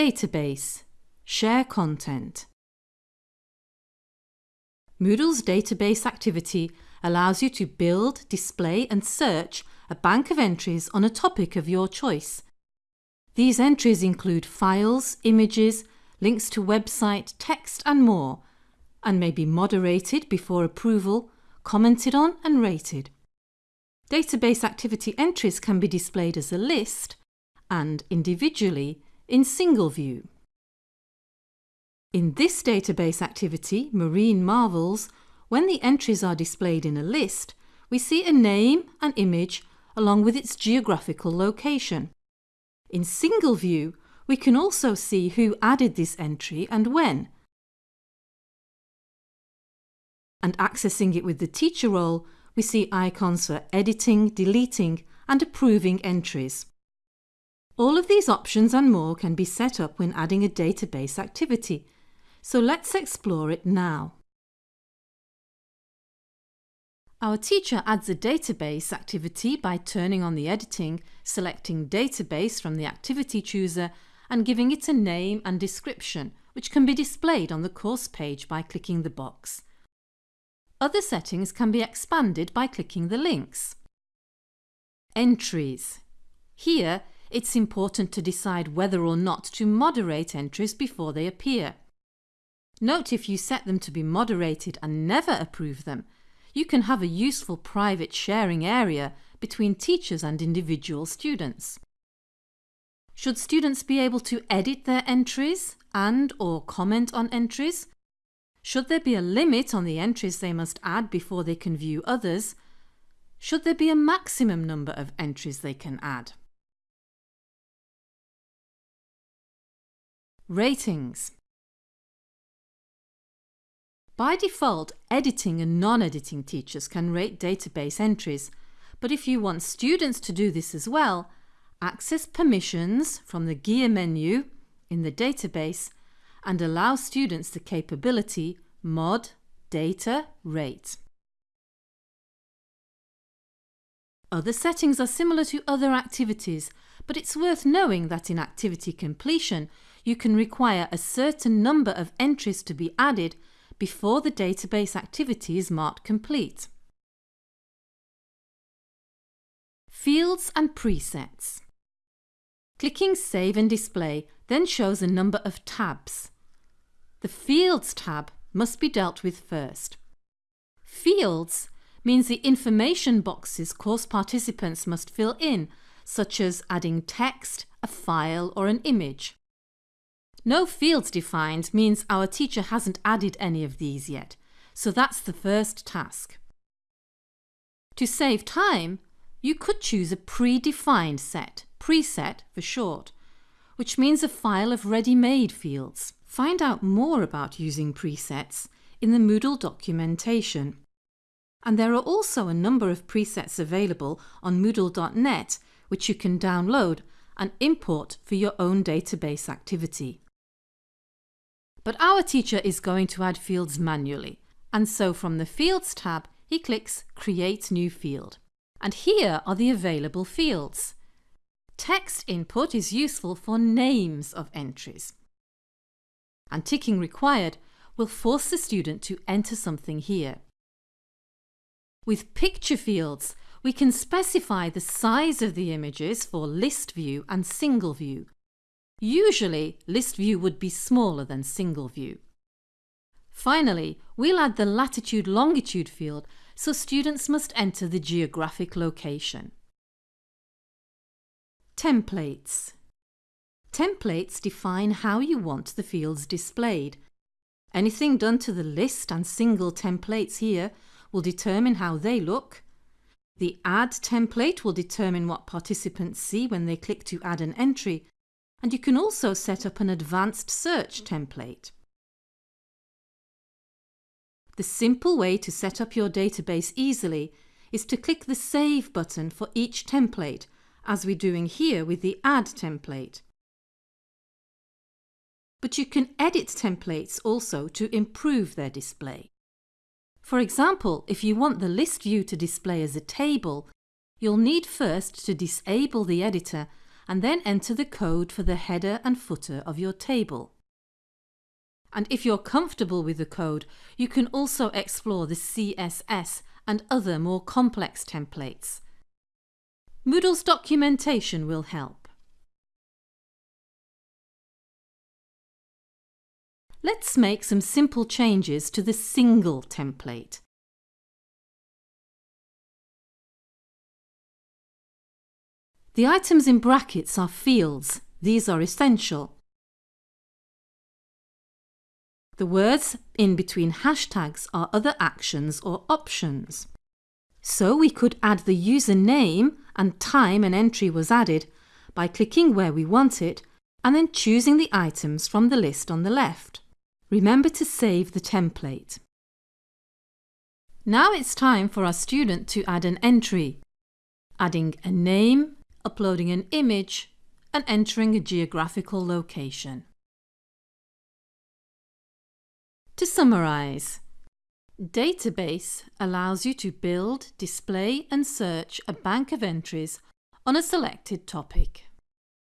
Database Share content Moodle's database activity allows you to build, display and search a bank of entries on a topic of your choice. These entries include files, images, links to website, text and more, and may be moderated before approval, commented on and rated. Database activity entries can be displayed as a list and individually in single view. In this database activity, Marine Marvels, when the entries are displayed in a list, we see a name and image along with its geographical location. In single view, we can also see who added this entry and when. And accessing it with the teacher role, we see icons for editing, deleting and approving entries. All of these options and more can be set up when adding a database activity, so let's explore it now. Our teacher adds a database activity by turning on the editing, selecting Database from the activity chooser and giving it a name and description which can be displayed on the course page by clicking the box. Other settings can be expanded by clicking the links. Entries. Here, it's important to decide whether or not to moderate entries before they appear. Note if you set them to be moderated and never approve them, you can have a useful private sharing area between teachers and individual students. Should students be able to edit their entries and or comment on entries? Should there be a limit on the entries they must add before they can view others? Should there be a maximum number of entries they can add? Ratings by default, editing and non-editing teachers can rate database entries, but if you want students to do this as well, access permissions from the gear menu in the database and allow students the capability mod data rate. Other settings are similar to other activities, but it's worth knowing that in activity completion, you can require a certain number of entries to be added before the database activity is marked complete. Fields and presets. Clicking Save and Display then shows a number of tabs. The Fields tab must be dealt with first. Fields means the information boxes course participants must fill in, such as adding text, a file or an image. No fields defined means our teacher hasn't added any of these yet, so that's the first task. To save time, you could choose a predefined set, preset for short, which means a file of ready-made fields. Find out more about using presets in the Moodle documentation. And there are also a number of presets available on moodle.net which you can download and import for your own database activity. But our teacher is going to add fields manually, and so from the Fields tab, he clicks Create New Field. And here are the available fields. Text input is useful for names of entries. And ticking required will force the student to enter something here. With picture fields, we can specify the size of the images for list view and single view Usually, list view would be smaller than single view. Finally, we'll add the latitude-longitude field so students must enter the geographic location. Templates Templates define how you want the fields displayed. Anything done to the list and single templates here will determine how they look. The Add template will determine what participants see when they click to add an entry and you can also set up an advanced search template. The simple way to set up your database easily is to click the Save button for each template, as we're doing here with the Add template. But you can edit templates also to improve their display. For example, if you want the list view to display as a table, you'll need first to disable the editor and then enter the code for the header and footer of your table. And if you're comfortable with the code, you can also explore the CSS and other more complex templates. Moodle's documentation will help. Let's make some simple changes to the single template. The items in brackets are fields. These are essential. The words in between hashtags are other actions or options. So we could add the username and time an entry was added by clicking where we want it and then choosing the items from the list on the left. Remember to save the template. Now it's time for our student to add an entry, adding a name, uploading an image and entering a geographical location. To summarise, Database allows you to build, display and search a bank of entries on a selected topic.